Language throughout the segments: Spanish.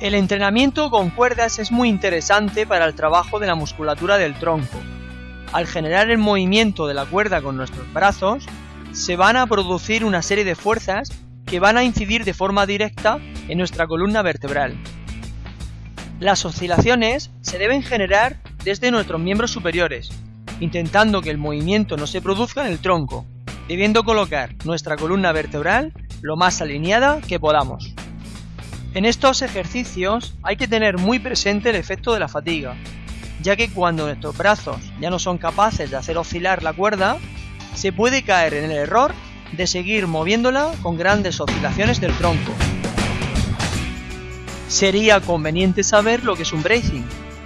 El entrenamiento con cuerdas es muy interesante para el trabajo de la musculatura del tronco. Al generar el movimiento de la cuerda con nuestros brazos, se van a producir una serie de fuerzas que van a incidir de forma directa en nuestra columna vertebral. Las oscilaciones se deben generar desde nuestros miembros superiores, intentando que el movimiento no se produzca en el tronco, debiendo colocar nuestra columna vertebral lo más alineada que podamos. En estos ejercicios hay que tener muy presente el efecto de la fatiga, ya que cuando nuestros brazos ya no son capaces de hacer oscilar la cuerda, se puede caer en el error de seguir moviéndola con grandes oscilaciones del tronco. Sería conveniente saber lo que es un bracing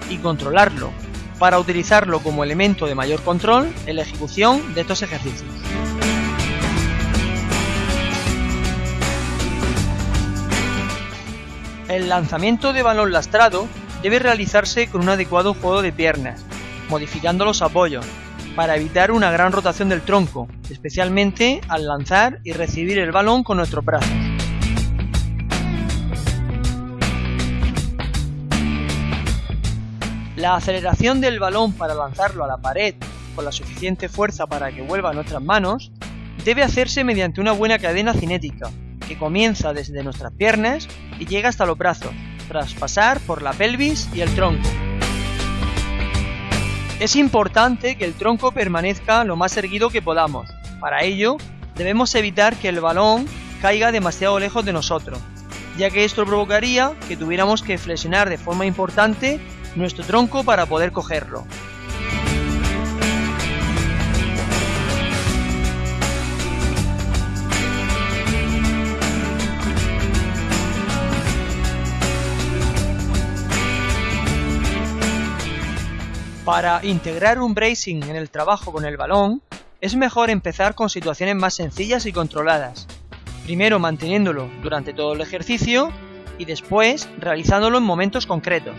y controlarlo para utilizarlo como elemento de mayor control en la ejecución de estos ejercicios. El lanzamiento de balón lastrado debe realizarse con un adecuado juego de piernas, modificando los apoyos, para evitar una gran rotación del tronco, especialmente al lanzar y recibir el balón con nuestros brazos. La aceleración del balón para lanzarlo a la pared con la suficiente fuerza para que vuelva a nuestras manos debe hacerse mediante una buena cadena cinética, que comienza desde nuestras piernas y llega hasta los brazos, tras pasar por la pelvis y el tronco. Es importante que el tronco permanezca lo más erguido que podamos. Para ello, debemos evitar que el balón caiga demasiado lejos de nosotros, ya que esto provocaría que tuviéramos que flexionar de forma importante nuestro tronco para poder cogerlo. Para integrar un bracing en el trabajo con el balón, es mejor empezar con situaciones más sencillas y controladas. Primero manteniéndolo durante todo el ejercicio y después realizándolo en momentos concretos.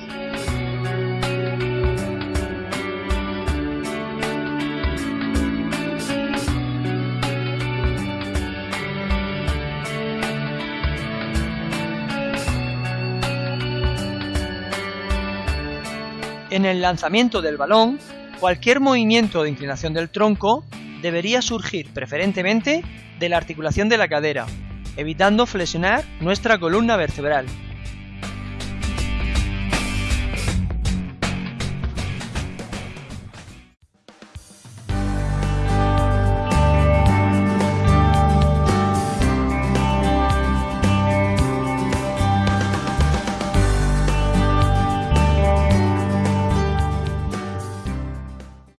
En el lanzamiento del balón, cualquier movimiento de inclinación del tronco debería surgir preferentemente de la articulación de la cadera, evitando flexionar nuestra columna vertebral.